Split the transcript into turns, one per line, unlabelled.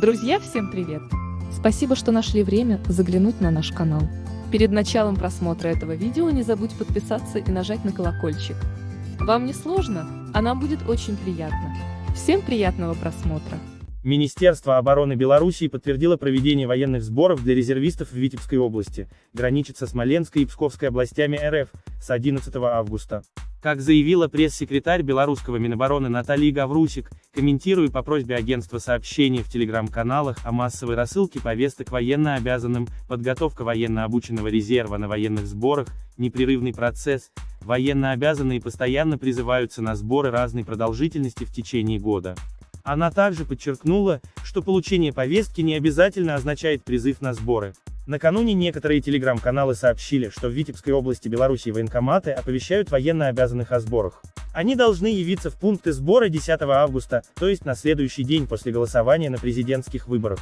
Друзья, всем привет! Спасибо, что нашли время заглянуть на наш канал. Перед началом просмотра этого видео не забудь подписаться и нажать на колокольчик. Вам не сложно, а нам будет очень приятно. Всем приятного просмотра!
Министерство обороны Белоруссии подтвердило проведение военных сборов для резервистов в Витебской области, граничит со Смоленской и Псковской областями РФ, с 11 августа. Как заявила пресс-секретарь белорусского Минобороны Наталья Гаврусик, комментируя по просьбе агентства сообщения в телеграм-каналах о массовой рассылке повесток военно обязанным, подготовка военно обученного резерва на военных сборах, непрерывный процесс, военно обязанные постоянно призываются на сборы разной продолжительности в течение года. Она также подчеркнула, что получение повестки не обязательно означает призыв на сборы. Накануне некоторые телеграм-каналы сообщили, что в Витебской области Беларуси военкоматы оповещают военно обязанных о сборах. Они должны явиться в пункты сбора 10 августа, то есть на следующий день после голосования на президентских выборах.